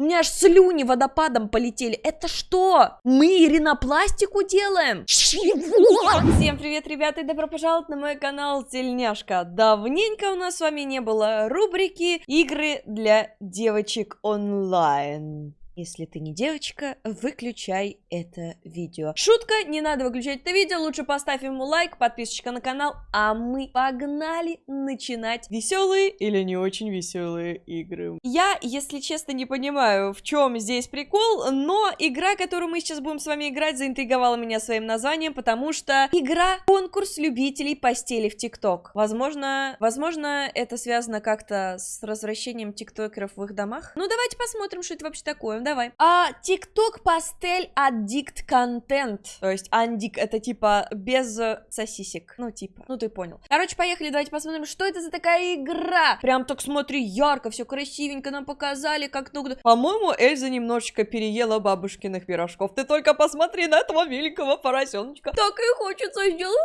У меня аж слюни водопадом полетели. Это что? Мы ринопластику делаем? Чего? Всем привет, ребята, и добро пожаловать на мой канал Тельняшка. Давненько у нас с вами не было рубрики «Игры для девочек онлайн». Если ты не девочка, выключай это видео. Шутка, не надо выключать это видео, лучше поставь ему лайк, подписочка на канал, а мы погнали начинать веселые или не очень веселые игры. Я, если честно, не понимаю, в чем здесь прикол, но игра, которую мы сейчас будем с вами играть, заинтриговала меня своим названием, потому что игра конкурс любителей постели в ТикТок. Возможно, возможно, это связано как-то с возвращением тиктокеров в их домах. Ну, давайте посмотрим, что это вообще такое давай. А, TikTok пастель аддикт контент. То есть андик это типа без сосисек. Ну, типа. Ну, ты понял. Короче, поехали, давайте посмотрим, что это за такая игра. Прям так смотри, ярко, все красивенько нам показали, как ну... По-моему, Эльза немножечко переела бабушкиных пирожков. Ты только посмотри на этого великого поросеночка. Так и хочется сделать.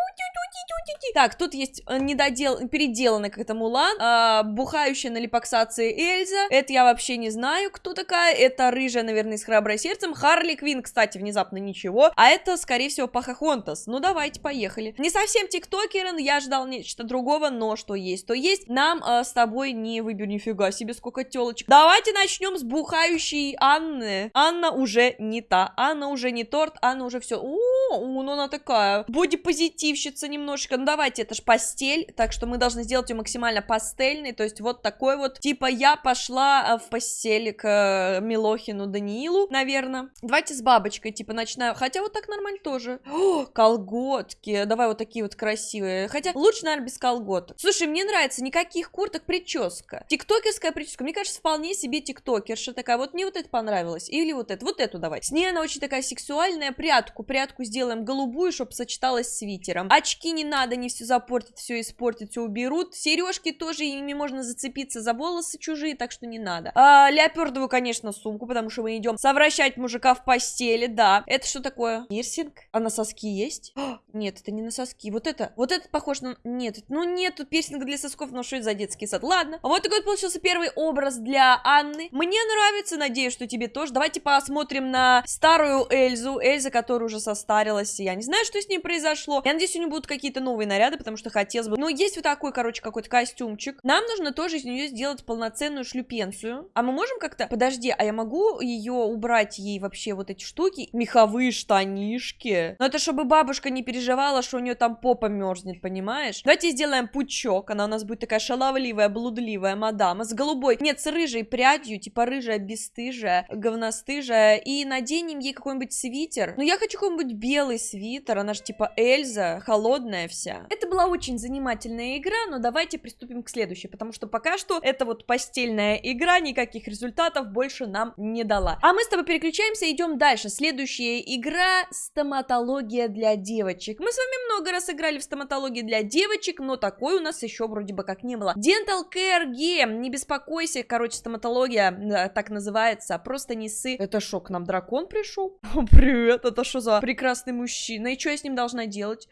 Так, тут есть э, недодел... переделанный как-то Мулан, э, бухающая на липоксации Эльза. Это я вообще не знаю, кто такая. Это рыжая рыжая, наверное, с храброй сердцем. Харли Квин, кстати, внезапно ничего. А это, скорее всего, Пахахонтас. Ну, давайте, поехали. Не совсем тиктокерен, я ждал нечто другого, но что есть, то есть. Нам э, с тобой не выберу нифига себе, сколько телочек. Давайте начнем с бухающей Анны. Анна уже не та. Анна уже не торт, Анна уже все. О, ну она такая. Боди-позитивщица немножечко. Ну, давайте, это ж постель, так что мы должны сделать ее максимально пастельной, то есть вот такой вот. Типа я пошла э, в постель к э, Милохину Антону Даниилу, наверное. Давайте с бабочкой, типа, начинаю. Хотя вот так нормально тоже. О, колготки. Давай вот такие вот красивые. Хотя лучше, наверное, без колготок. Слушай, мне нравится никаких курток, прическа. Тиктокерская прическа. Мне кажется, вполне себе тиктокерша такая. Вот мне вот это понравилось. Или вот это. Вот эту давай. С ней она очень такая сексуальная. Прядку. Прядку сделаем голубую, чтобы сочеталась с свитером. Очки не надо, не все запортить, все испортить, все уберут. Сережки тоже, ими можно зацепиться за волосы чужие, так что не надо. А, леопардовую, конечно, сумку, потому что что мы идем совращать мужика в постели, да. Это что такое? Пирсинг? А на соски есть? О, нет, это не на соски. Вот это, вот это похож на... Нет, ну нет, тут пирсинг для сосков, но что это за детский сад? Ладно. А вот такой вот получился первый образ для Анны. Мне нравится, надеюсь, что тебе тоже. Давайте посмотрим на старую Эльзу. Эльза, которая уже состарилась. Я не знаю, что с ней произошло. Я надеюсь, у нее будут какие-то новые наряды, потому что хотелось бы. Но есть вот такой, короче, какой-то костюмчик. Нам нужно тоже из нее сделать полноценную шлюпенцию. А мы можем как-то... Подожди, а я могу ее убрать ей вообще вот эти штуки, меховые штанишки. Но это чтобы бабушка не переживала, что у нее там попа мерзнет, понимаешь? Давайте сделаем пучок, она у нас будет такая шаловливая, блудливая мадама с голубой, нет, с рыжей прядью, типа рыжая, бесстыжая, говностыжая, и наденем ей какой-нибудь свитер. Ну, я хочу какой-нибудь белый свитер, она же типа Эльза, холодная вся. Это была очень занимательная игра, но давайте приступим к следующей, потому что пока что это вот постельная игра, никаких результатов больше нам не дала. А мы с тобой переключаемся идем дальше. Следующая игра стоматология для девочек. Мы с вами много раз играли в стоматологии для девочек, но такой у нас еще вроде бы как не было. Dental Care Game, не беспокойся, короче, стоматология так называется, просто не сы. Это шо, к нам дракон пришел? Привет, это что за прекрасный мужчина? И что я с ним должна делать?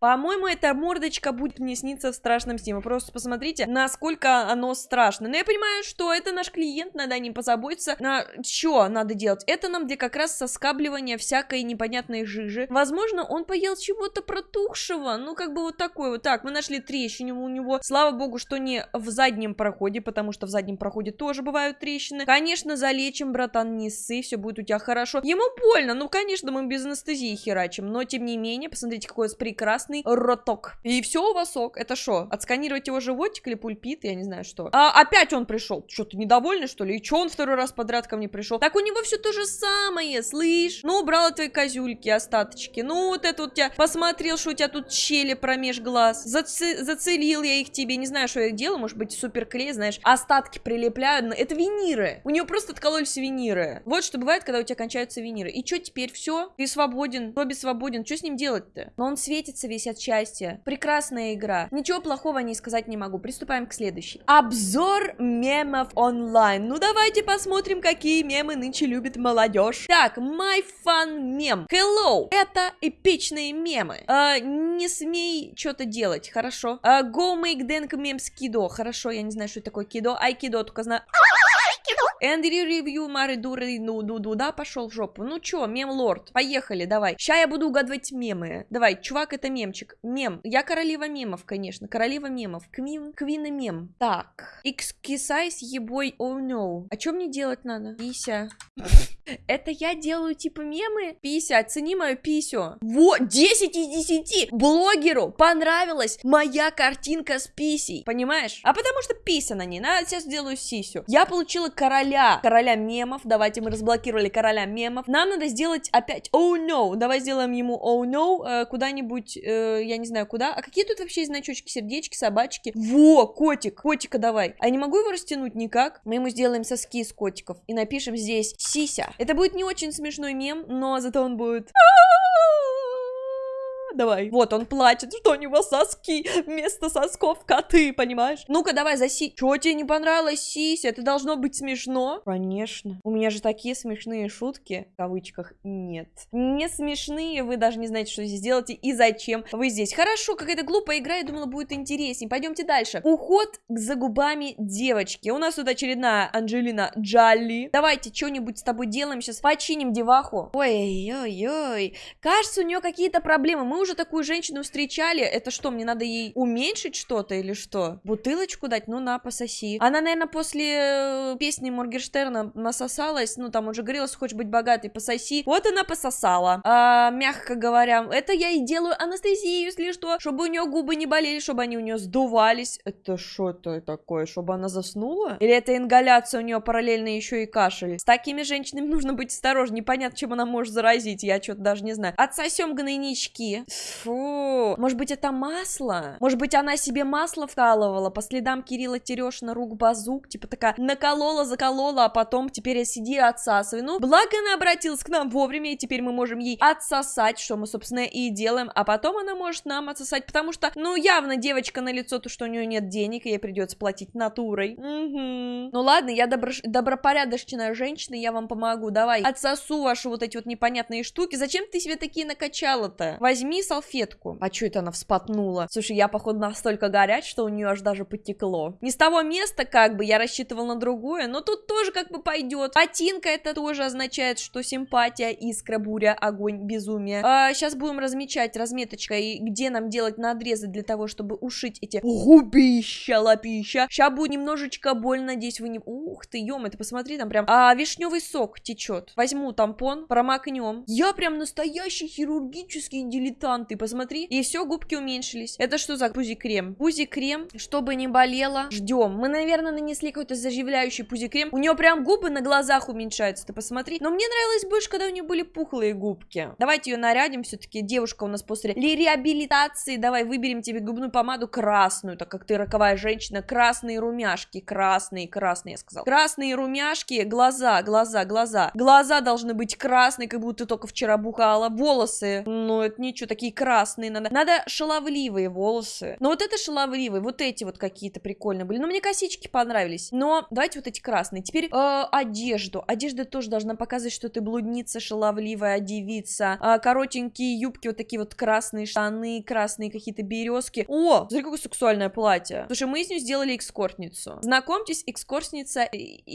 По-моему, эта мордочка будет мне сниться в страшном сне. Вы просто посмотрите, насколько оно страшно. Но я понимаю, что это наш клиент, надо о нем позаботиться. На что надо делать? Это нам для как раз соскабливания всякой непонятной жижи. Возможно, он поел чего-то протухшего. Ну, как бы вот такой вот. Так, мы нашли трещину у него. Слава богу, что не в заднем проходе, потому что в заднем проходе тоже бывают трещины. Конечно, залечим, братан, не ссы, все будет у тебя хорошо. Ему больно, ну, конечно, мы без анестезии херачим, но, тем не менее, посмотрите, какой у нас прекрасный роток. И все у вас ок. Это что, отсканировать его животик или пульпит, я не знаю что. А, опять он пришел. Что, ты недовольный, что ли? И что он второй раз подряд ко мне пришел. Так у него все то же самое, слышь? Ну, убрала твои козюльки, остаточки. Ну, вот это вот тебя посмотрел, что у тебя тут щели промеж глаз. Заце зацелил я их тебе. Не знаю, что я делала, может быть, суперклей, знаешь. Остатки прилепляю. Это виниры. У нее просто откололись виниры. Вот что бывает, когда у тебя кончаются виниры. И что теперь? Все? Ты свободен. Робби свободен. Что с ним делать-то? Но он светится весь от счастья. Прекрасная игра. Ничего плохого не сказать не могу. Приступаем к следующей. Обзор мемов онлайн. Ну, давайте посмотрим, какие мемы нынче любит молодежь. Так, my fun мем. Hello, это эпичные мемы. А, не смей что-то делать, хорошо. А, go make dank мем с кидо. Хорошо, я не знаю, что это такое кидо. Айкидо только знаю. Эндрю ревью, Мари Дуры, ну, ду, ду, да, пошел в жопу. Ну чё, мем лорд, поехали, давай. Ща я буду угадывать мемы. Давай, чувак, это мемчик. Мем. Я королева мемов, конечно. Королева мемов. Квин, квин и мем. Так. Экскисайз, ебой, oh no. А чё мне делать надо? Пися. Это я делаю типа мемы? Пися, оцени мою писю. Вот, 10 из 10. Блогеру понравилась моя картинка с писей. Понимаешь? А потому что пися на ней. Надо сейчас сделаю сисю. Я получила короля. Короля мемов. Давайте мы разблокировали короля мемов. Нам надо сделать опять oh no. Давай сделаем ему oh no э, куда-нибудь, э, я не знаю куда. А какие тут вообще значочки? Сердечки, собачки. Во, котик. Котика давай. А я не могу его растянуть никак? Мы ему сделаем соски из котиков. И напишем здесь сися. Это будет не очень смешной мем, но зато он будет... Давай. Вот он плачет, что у него соски вместо сосков коты, понимаешь? Ну-ка, давай заси. Чего тебе не понравилось, Сися? Это должно быть смешно. Конечно. У меня же такие смешные шутки, в кавычках, нет. Не смешные, вы даже не знаете, что здесь делаете и зачем вы здесь. Хорошо, какая-то глупая игра, я думала, будет интереснее. Пойдемте дальше. Уход за губами девочки. У нас тут очередная Анджелина Джоли. Давайте что-нибудь с тобой делаем сейчас. Починим деваху. Ой-ой-ой. Кажется, у нее какие-то проблемы. Мы уже такую женщину встречали. Это что, мне надо ей уменьшить что-то или что? Бутылочку дать? Ну на, пососи. Она, наверное, после э, песни Моргенштерна насосалась. Ну, там уже говорила, что хочешь быть богатой, пососи. Вот она пососала. А, мягко говоря, это я и делаю анестезию, если что. Чтобы у нее губы не болели, чтобы они у нее сдувались. Это что это такое? Чтобы она заснула? Или это ингаляция у нее параллельно еще и кашель? С такими женщинами нужно быть осторожнее. Непонятно, чем она может заразить. Я что-то даже не знаю. Отсосем гнойнички. Фу. Может быть, это масло? Может быть, она себе масло вкалывала по следам Кирилла Терешина, рук базук, типа такая наколола, заколола, а потом теперь я сиди и отсасывай. Ну, благо она обратилась к нам вовремя, и теперь мы можем ей отсосать, что мы, собственно, и делаем, а потом она может нам отсосать, потому что, ну, явно девочка на лицо, то, что у нее нет денег, и ей придется платить натурой. Угу. Ну ладно, я добро... добропорядочная женщина, я вам помогу, давай, отсосу ваши вот эти вот непонятные штуки. Зачем ты себе такие накачала-то? Возьми салфетку. А что это она вспотнула? Слушай, я, походу, настолько горяч, что у нее аж даже потекло. Не с того места, как бы, я рассчитывал на другое, но тут тоже как бы пойдет. Ботинка это тоже означает, что симпатия, искра, буря, огонь, безумие. А, сейчас будем размечать разметочкой, где нам делать надрезы для того, чтобы ушить эти губища, лапища. Сейчас будет немножечко больно, надеюсь, вы не... Ух ты, ё ты посмотри, там прям а, вишневый сок течет. Возьму тампон, промокнем. Я прям настоящий хирургический дилетант ты посмотри. И все, губки уменьшились. Это что за пузи-крем? Пузи-крем, чтобы не болело. Ждем. Мы, наверное, нанесли какой-то заживляющий пузи-крем. У нее прям губы на глазах уменьшаются, ты посмотри. Но мне нравилось больше, когда у нее были пухлые губки. Давайте ее нарядим все-таки. Девушка у нас после реабилитации. Давай выберем тебе губную помаду красную, так как ты роковая женщина. Красные румяшки. Красные, красные, я сказал. Красные румяшки, глаза, глаза, глаза. Глаза должны быть красные, как будто только вчера бухала. Волосы, ну это ничего, такие красные надо. Надо шаловливые волосы. Но вот это шаловливые, вот эти вот какие-то прикольные были. Но мне косички понравились. Но давайте вот эти красные. Теперь э, одежду. Одежда тоже должна показывать, что ты блудница, шаловливая девица. Э, коротенькие юбки, вот такие вот красные штаны, красные какие-то березки. О, смотри, какое сексуальное платье. Слушай, мы из нее сделали экскортницу. Знакомьтесь, экскортница.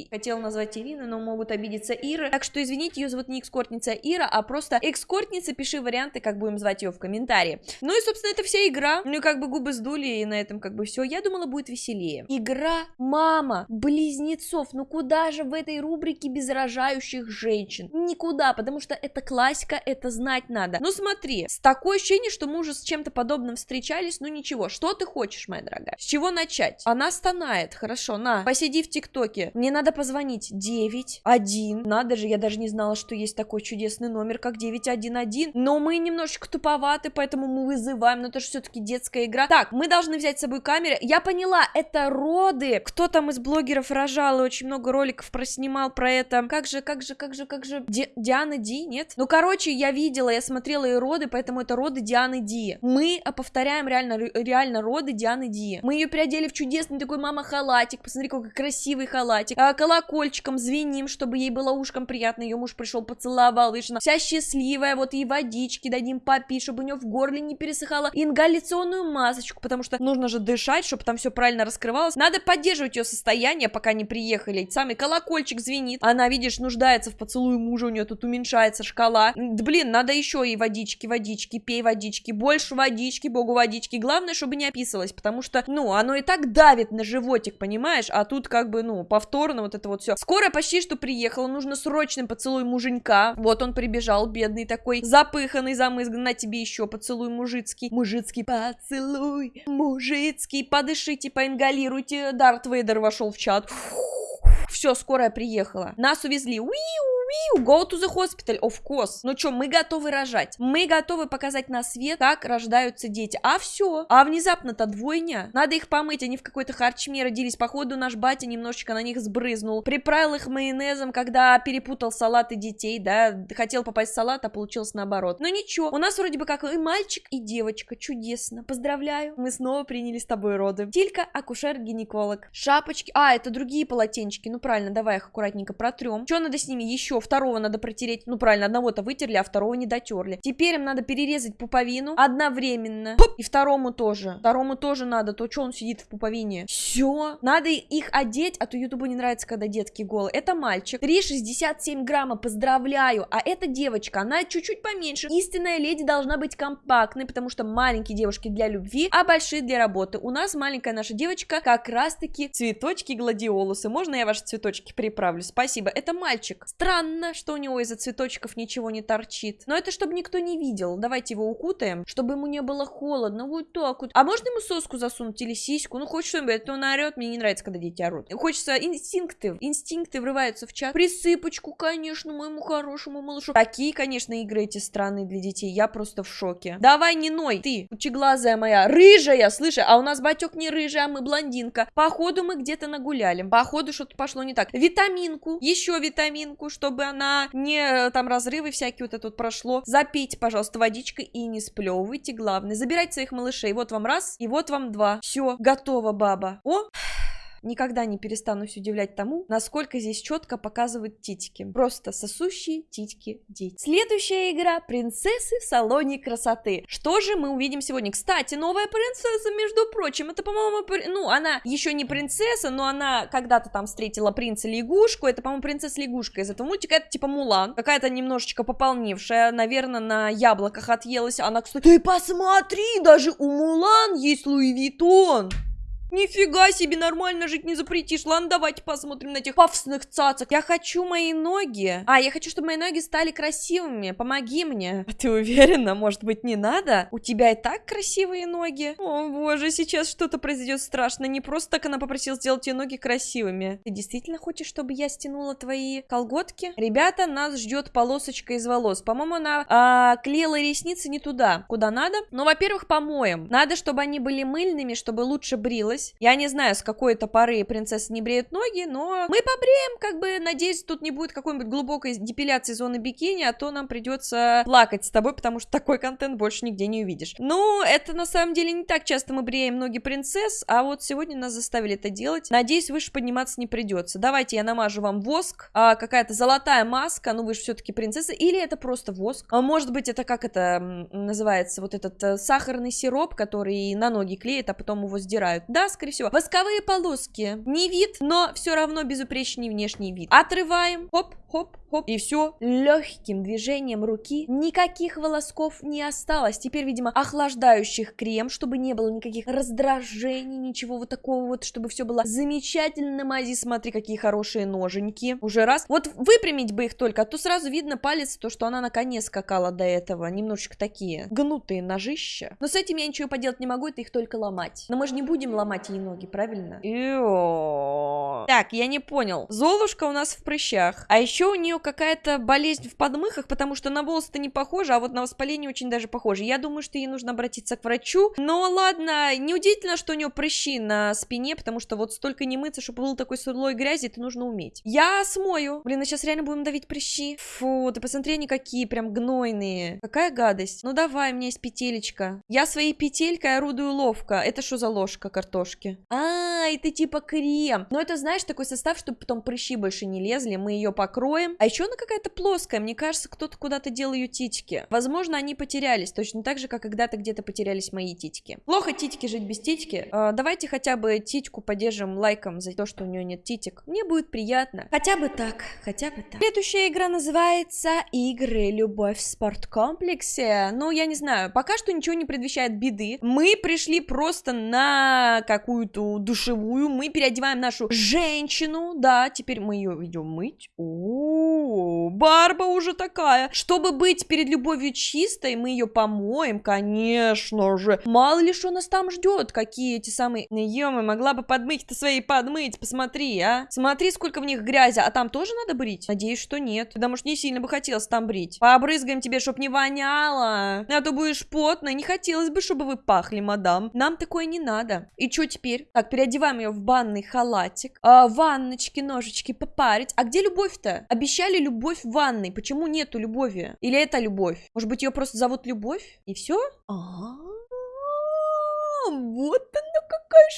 Хотела назвать Ирина, но могут обидеться Ира. Так что, извините, ее зовут не экскортница Ира, а просто экскортница. Пиши варианты, как будем звать ее в комментарии. Ну и, собственно, это вся игра. Ну и как бы губы сдули, и на этом как бы все. Я думала, будет веселее. Игра «Мама близнецов». Ну куда же в этой рубрике без рожающих женщин? Никуда, потому что это классика, это знать надо. Ну смотри, с такое ощущение, что мы уже с чем-то подобным встречались, ну ничего. Что ты хочешь, моя дорогая? С чего начать? Она стонает, хорошо, на, посиди в ТикТоке. Мне надо позвонить 9, 1. Надо же, я даже не знала, что есть такой чудесный номер, как 911. Но мы немножечко туповаты виноваты, поэтому мы вызываем, но это же все-таки детская игра. Так, мы должны взять с собой камеры. Я поняла, это роды. Кто там из блогеров рожал и очень много роликов проснимал про это. Как же, как же, как же, как же... Ди... Диана Ди, нет? Ну, короче, я видела, я смотрела и роды, поэтому это роды Дианы Ди. Мы повторяем реально, реально роды Дианы Ди. Мы ее переодели в чудесный такой мама-халатик. Посмотри, какой красивый халатик. А, колокольчиком звеним, чтобы ей было ушком приятно. Ее муж пришел, поцеловал, видишь, вся счастливая. Вот ей водички дадим попить, чтобы у нее в горле не пересыхало, ингаляционную масочку, потому что нужно же дышать, чтобы там все правильно раскрывалось. Надо поддерживать ее состояние, пока не приехали. Самый колокольчик звенит. Она, видишь, нуждается в поцелуе мужа, у нее тут уменьшается шкала. Блин, надо еще ей водички, водички, пей водички, больше водички, богу водички. Главное, чтобы не описывалось, потому что, ну, оно и так давит на животик, понимаешь? А тут как бы, ну, повторно вот это вот все. Скоро почти что приехала, нужно срочный поцелуй муженька. Вот он прибежал, бедный такой, запыханный, замызган, на тебе еще поцелуй мужицкий. Мужицкий поцелуй, мужицкий, подышите, поингалируйте. Дарт Вейдер вошел в чат. Все, скорая приехала. Нас увезли. Уиу, Уиу, go to the hospital, of course. Ну что, мы готовы рожать. Мы готовы показать на свет, как рождаются дети. А все. А внезапно-то двойня. Надо их помыть, они в какой-то харчме родились. Походу, наш батя немножечко на них сбрызнул. Приправил их майонезом, когда перепутал салаты детей, да. Хотел попасть в салат, а получилось наоборот. Но ничего, у нас вроде бы как и мальчик, и девочка. Чудесно. Поздравляю. Мы снова приняли с тобой роды. Тилька, акушер-гинеколог. Шапочки. А, это другие полотенчики. Ну правильно, давай их аккуратненько протрем. Что надо с ними еще? Второго надо протереть. Ну, правильно, одного-то вытерли, а второго не дотерли. Теперь им надо перерезать пуповину одновременно. Пуп! И второму тоже. Второму тоже надо, то что он сидит в пуповине. Все. Надо их одеть, а то ютубу не нравится, когда детки голые. Это мальчик. 3,67 грамма, поздравляю. А эта девочка, она чуть-чуть поменьше. Истинная леди должна быть компактной, потому что маленькие девушки для любви, а большие для работы. У нас маленькая наша девочка как раз-таки цветочки гладиолусы. Можно я ваши цветочки приправлю? Спасибо. Это мальчик. Странно Странно, что у него из-за цветочков ничего не торчит. Но это чтобы никто не видел. Давайте его укутаем, чтобы ему не было холодно. Вот так вот. А можно ему соску засунуть или сиську? Ну, хоть что-нибудь. Это он орет. Мне не нравится, когда дети орут. Хочется инстинкты. Инстинкты врываются в чат. Присыпочку, конечно, моему хорошему малышу. Такие, конечно, игры эти странные для детей. Я просто в шоке. Давай, не ной. Ты, учеглазая моя, рыжая, слышишь? А у нас батек не рыжий, а мы блондинка. Походу мы где-то нагуляли. Походу что-то пошло не так. Витаминку. Еще витаминку, чтобы чтобы она не э, там разрывы всякие вот это вот прошло. Запейте, пожалуйста, водичкой и не сплевывайте, главное. Забирайте своих малышей. Вот вам раз, и вот вам два. Все, готово, баба. О! Никогда не перестанусь удивлять тому, насколько здесь четко показывают титики. Просто сосущие титики дети. Следующая игра «Принцессы в салоне красоты». Что же мы увидим сегодня? Кстати, новая принцесса, между прочим, это, по-моему, ну, она еще не принцесса, но она когда-то там встретила принца-лягушку, это, по-моему, принцесса-лягушка из этого мультика, это типа Мулан, какая-то немножечко пополневшая, наверное, на яблоках отъелась, она, кстати, ты посмотри, даже у Мулан есть Louis Vuitton. Нифига себе, нормально жить не запретишь. Ладно, давайте посмотрим на этих пафосных цацок. Я хочу мои ноги. А, я хочу, чтобы мои ноги стали красивыми. Помоги мне. А ты уверена? Может быть, не надо? У тебя и так красивые ноги. О, боже, сейчас что-то произойдет страшно. Не просто так она попросила сделать ее ноги красивыми. Ты действительно хочешь, чтобы я стянула твои колготки? Ребята, нас ждет полосочка из волос. По-моему, она а, клеила ресницы не туда, куда надо. Но, во-первых, помоем. Надо, чтобы они были мыльными, чтобы лучше брилось брилась. Я не знаю, с какой то поры принцессы не бреют ноги, но мы побреем, как бы, надеюсь, тут не будет какой-нибудь глубокой депиляции зоны бикини, а то нам придется плакать с тобой, потому что такой контент больше нигде не увидишь. Ну, это на самом деле не так часто мы бреем ноги принцесс, а вот сегодня нас заставили это делать. Надеюсь, выше подниматься не придется. Давайте я намажу вам воск, а, какая-то золотая маска, ну вы же все-таки принцесса, или это просто воск. А может быть, это как это называется, вот этот э, сахарный сироп, который на ноги клеит, а потом его сдирают. Да, скорее всего. Восковые полоски. Не вид, но все равно безупречный внешний вид. Отрываем. Хоп, хоп, хоп, и все. Легким движением руки никаких волосков не осталось. Теперь, видимо, охлаждающих крем, чтобы не было никаких раздражений, ничего вот такого вот, чтобы все было замечательно. Мази, смотри, какие хорошие ноженьки. Уже раз. Вот выпрямить бы их только, а то сразу видно палец, то, что она на коне скакала до этого. Немножечко такие гнутые ножища. Но с этим я ничего поделать не могу, это их только ломать. Но мы же не будем ломать ей ноги, правильно? Так, я не понял. Золушка у нас в прыщах. А еще у нее какая-то болезнь в подмыхах, потому что на волосы-то не похоже, а вот на воспаление очень даже похоже. Я думаю, что ей нужно обратиться к врачу. Но ладно, неудивительно, что у нее прыщи на спине, потому что вот столько не мыться, чтобы был такой слой грязи, это нужно уметь. Я смою. Блин, а сейчас реально будем давить прыщи. Фу, ты посмотри, они какие прям гнойные. Какая гадость. Ну давай, у меня есть петелечка. Я своей петелькой орудую ловко. Это что за ложка картошки? Ладошки. А, это типа крем. Но это, знаешь, такой состав, чтобы потом прыщи больше не лезли. Мы ее покроем. А еще она какая-то плоская. Мне кажется, кто-то куда-то делал ее титики. Возможно, они потерялись. Точно так же, как когда-то где-то потерялись мои титики. Плохо титики жить без титики. А, давайте хотя бы титьку поддержим лайком за то, что у нее нет титик. Мне будет приятно. Хотя бы так. Хотя бы так. Следующая игра называется «Игры. Любовь в спорткомплексе». Ну, я не знаю. Пока что ничего не предвещает беды. Мы пришли просто на какую-то душевую. Мы переодеваем нашу женщину. Да, теперь мы ее идем мыть. О, Барба уже такая. Чтобы быть перед любовью чистой, мы ее помоем, конечно же. Мало ли что нас там ждет. Какие эти самые... ё могла бы подмыть-то свои подмыть. Посмотри, а. Смотри, сколько в них грязи. А там тоже надо брить? Надеюсь, что нет. Потому что не сильно бы хотелось там брить. Побрызгаем тебе, чтоб не воняло. А то будешь потной. Не хотелось бы, чтобы вы пахли, мадам. Нам такое не надо. И что теперь? Так, переодеваем ее в банный халатик. А, ванночки, ножички попарить. А где любовь-то? Обещали любовь в ванной. Почему нету любови? Или это любовь? Может быть, ее просто зовут Любовь? И все? А-а-а вот она какая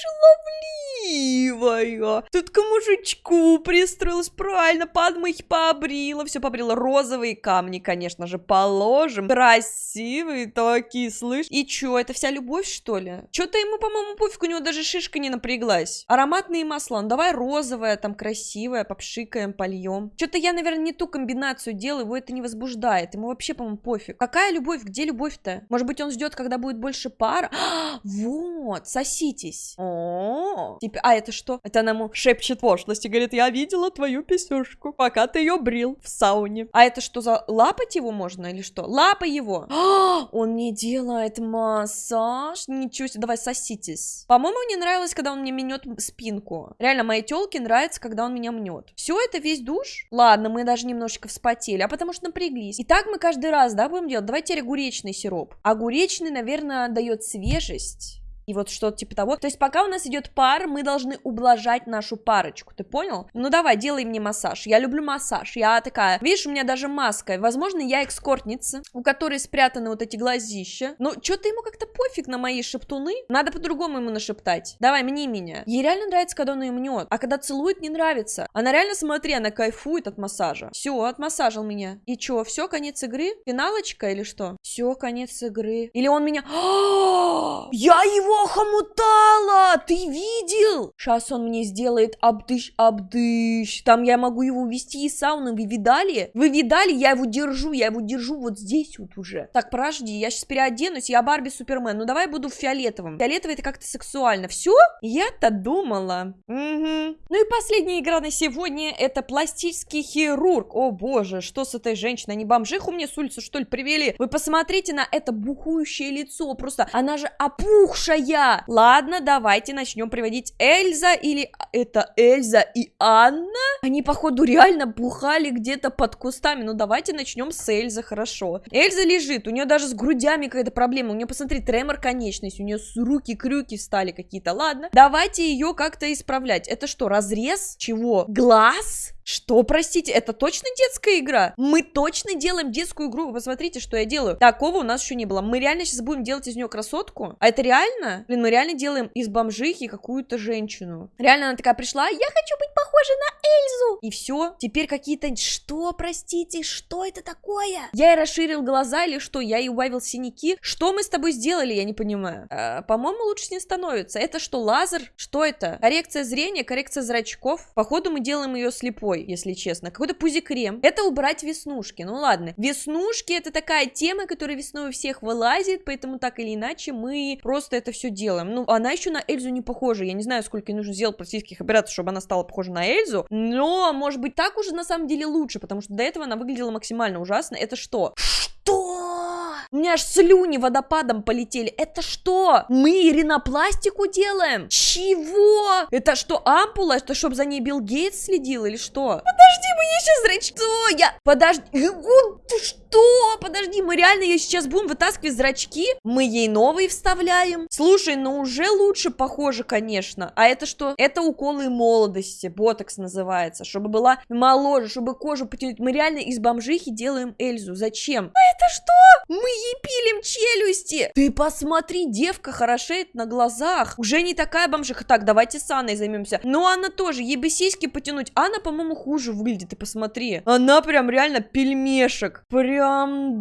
шаловливая. Тут к мужичку пристроилась, правильно, подмыть побрила, все побрила. Розовые камни, конечно же, положим. Красивые такие, слышь. И чё, это вся любовь, что ли? Чё-то ему, по-моему, пофиг, у него даже шишка не напряглась. Ароматные масла, ну давай розовое, там красивое, попшикаем, польем. Что-то я, наверное, не ту комбинацию делаю, его это не возбуждает. Ему вообще, по-моему, пофиг. Какая любовь? Где любовь-то? Может быть, он ждет, когда будет больше вот! Вот, соситесь. О, типа, а это что? Это она ему шепчет пошлости, говорит, я видела твою писюшку, пока ты ее брил в сауне. А это что за лапать его можно или что? Лапа его. А, он не делает массаж. Ничего себе, давай соситесь. По-моему, мне нравилось, когда он мне мнет спинку. Реально, моей телке нравится, когда он меня мнет. Все это весь душ? Ладно, мы даже немножечко вспотели, а потому что напряглись. И так мы каждый раз, да, будем делать? Давайте огуречный сироп. Огуречный, наверное, дает свежесть и вот что-то типа того. То есть пока у нас идет пар, мы должны ублажать нашу парочку, ты понял? Ну давай, делай мне массаж. Я люблю массаж. Я такая, видишь, у меня даже маска. Возможно, я экскортница, у которой спрятаны вот эти глазища. Но что-то ему как-то пофиг на мои шептуны. Надо по-другому ему нашептать. Давай, мне меня. Ей реально нравится, когда он ее мнет. А когда целует, не нравится. Она реально, смотри, она кайфует от массажа. Все, отмассажил меня. И чё, все, конец игры? Финалочка или что? Все, конец игры. Или он меня... Я его хомутала! Ты видел? Сейчас он мне сделает обдыш-обдыш. Там я могу его увести из сауны. Вы видали? Вы видали? Я его держу. Я его держу вот здесь вот уже. Так, подожди. Я сейчас переоденусь. Я Барби Супермен. Ну, давай буду в фиолетовом. Фиолетовый это как-то сексуально. Все? Я-то думала. Угу. Ну и последняя игра на сегодня это пластический хирург. О, боже, что с этой женщиной? Они бомжиху мне с улицы, что ли, привели? Вы посмотрите на это бухующее лицо. Просто она же опухшая я. Ладно, давайте начнем приводить Эльза или это Эльза и Анна? Они, походу, реально бухали где-то под кустами. Ну, давайте начнем с Эльзы, хорошо. Эльза лежит, у нее даже с грудями какая-то проблема. У нее, посмотри, тремор конечности, у нее с руки-крюки встали какие-то. Ладно, давайте ее как-то исправлять. Это что, разрез? Чего? Глаз? Что, простите, это точно детская игра? Мы точно делаем детскую игру. Вы посмотрите, что я делаю. Такого у нас еще не было. Мы реально сейчас будем делать из нее красотку? А это реально? Блин, мы реально делаем из бомжихи какую-то женщину. Реально она такая пришла, я хочу быть похожа на Эльзу. И все. Теперь какие-то... Что, простите, что это такое? Я и расширил глаза или что? Я и убавил синяки? Что мы с тобой сделали, я не понимаю. А, По-моему, лучше не становится. Это что, лазер? Что это? Коррекция зрения, коррекция зрачков. Походу, мы делаем ее слепой, если честно. Какой-то пузикрем. Это убрать веснушки. Ну ладно. Веснушки это такая тема, которая весной у всех вылазит, поэтому так или иначе мы просто это все делаем. Ну, она еще на Эльзу не похожа. Я не знаю, сколько ей нужно сделать пластических операций, чтобы она стала похожа на Эльзу. Может быть, так уже на самом деле лучше, потому что до этого она выглядела максимально ужасно. Это что? Что? У меня аж слюни водопадом полетели. Это что? Мы ринопластику делаем? Чего? Это что, ампула? Это чтобы за ней Билл Гейтс следил или что? Подожди, мне сейчас зрачки... Что я? Подожди. Ты что? Что? Подожди, мы реально ей сейчас будем вытаскивать зрачки? Мы ей новые вставляем? Слушай, ну уже лучше похоже, конечно. А это что? Это уколы молодости, ботокс называется, чтобы была моложе, чтобы кожу потянуть. Мы реально из бомжихи делаем Эльзу. Зачем? А это что? Мы ей пилим челюсти. Ты посмотри, девка хорошеет на глазах. Уже не такая бомжиха. Так, давайте с Анной займемся. Но Анна тоже, ей бы сиськи потянуть. Анна, по-моему, хуже выглядит, ты посмотри. Она прям реально пельмешек. Прям,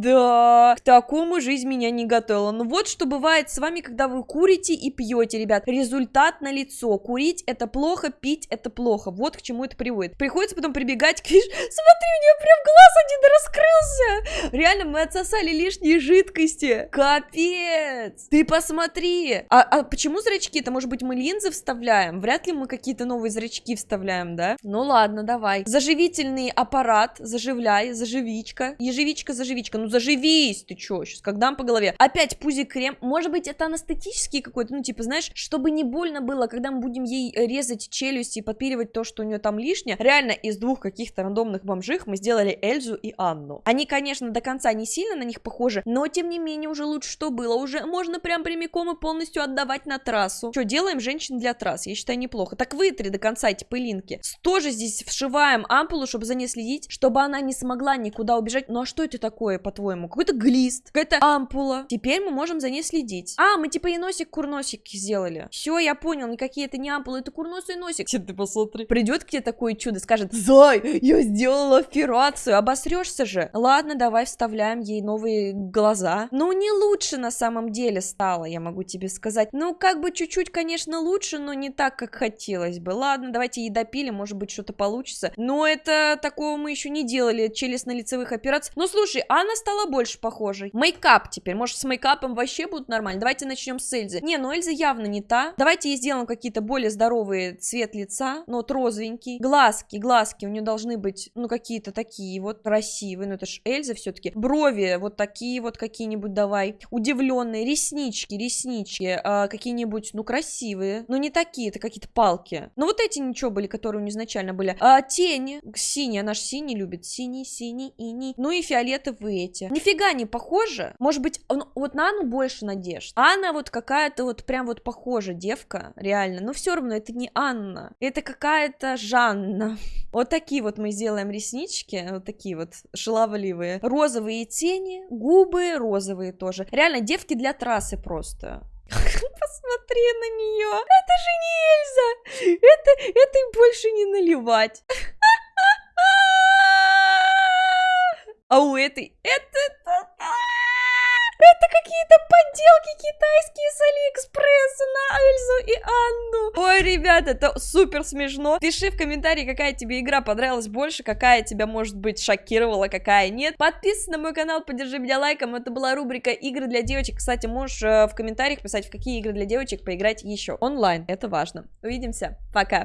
да. К такому жизнь меня не готовила. Ну вот что бывает с вами, когда вы курите и пьете, ребят. Результат на лицо. Курить это плохо, пить это плохо. Вот к чему это приводит. Приходится потом прибегать к... Смотри, у нее прям глаз один раскрылся. Реально, мы отсосали лишние жидкости. Капец. Ты посмотри. А, а почему зрачки? Это, может быть, мы линзы вставляем? Вряд ли мы какие-то новые зрачки вставляем, да? Ну ладно, давай. Заживительный аппарат. Заживляй, заживичка. Ежевичка, заживичка. Ну заживись ты чё? Сейчас как дам по голове. Опять пузик крем. Может быть, это анестетический какой-то, ну типа, знаешь, чтобы не больно было, когда мы будем ей резать челюсти и подпиливать то, что у нее там лишнее. Реально, из двух каких-то рандомных бомжих мы сделали Эльзу и Анну. Они, конечно, до конца не сильно на них похожи, но тем не менее уже лучше, что было. Уже можно прям прямиком и полностью отдавать на трассу. Что, делаем женщин для трасс? Я считаю, неплохо. Так вытри до конца эти пылинки. Тоже здесь вшиваем ампулу, чтобы за ней следить, чтобы она не смогла никуда убежать. Ну а что это такое, по-твоему? Какой-то глист, какая-то ампула. Теперь мы можем за ней следить. А, мы типа и носик-курносик сделали. Все, я понял, никакие это не ампулы, это курносый носик. Ты посмотри. Придет к тебе такое чудо, скажет, Зай, я сделала операцию, обосрешься же. Ладно, давай вставляем ей новые глаза. Ну, не лучше на самом деле стало, я могу тебе сказать. Ну, как бы чуть-чуть, конечно, лучше, но не так, как хотелось бы. Ладно, давайте ей допилим, может быть, что-то получится. Но это такого мы еще не делали, челюстно-лицевых операций. Ну, слушай, Анна стала больше похожей. Мейкап теперь, может, с мейкапом вообще будут нормально. Давайте начнем с Эльзы. Не, ну Эльза явно не та. Давайте ей сделаем какие-то более здоровые цвет лица, но вот розовенький. Глазки, глазки у нее должны быть, ну, какие-то такие вот красивые. Ну, это ж Эльза все-таки. Брови вот такие вот какие-нибудь давай. Удивленные. Реснички, реснички. А, какие-нибудь, ну, красивые. Но не такие, это какие-то палки. Ну, вот эти ничего были, которые у нее изначально были. А, тени. Синий, она же синий любит. Синий, синий, ини. Ну и фиолетовые эти. Нифига не похоже. Может быть, ну, вот на Анну больше надежд. Анна вот какая-то вот прям вот похожа девка, реально. Но все равно это не Анна. Это какая-то Жанна. Вот такие вот мы сделаем реснички. Вот такие вот шаловливые. Розовые тени, губы розовые тоже. Реально, девки для трассы просто. Посмотри на нее. Это же не Эльза. Это, это и больше не наливать. А у этой... Это... Это какие-то подделки китайские с Алиэкспресса на Эльзу и Анну. Ой, ребят, это супер смешно. Пиши в комментарии, какая тебе игра понравилась больше, какая тебя, может быть, шокировала, какая нет. Подписывайся на мой канал, поддержи меня лайком. Это была рубрика игры для девочек. Кстати, можешь э, в комментариях писать, в какие игры для девочек поиграть еще. Онлайн, это важно. Увидимся, пока.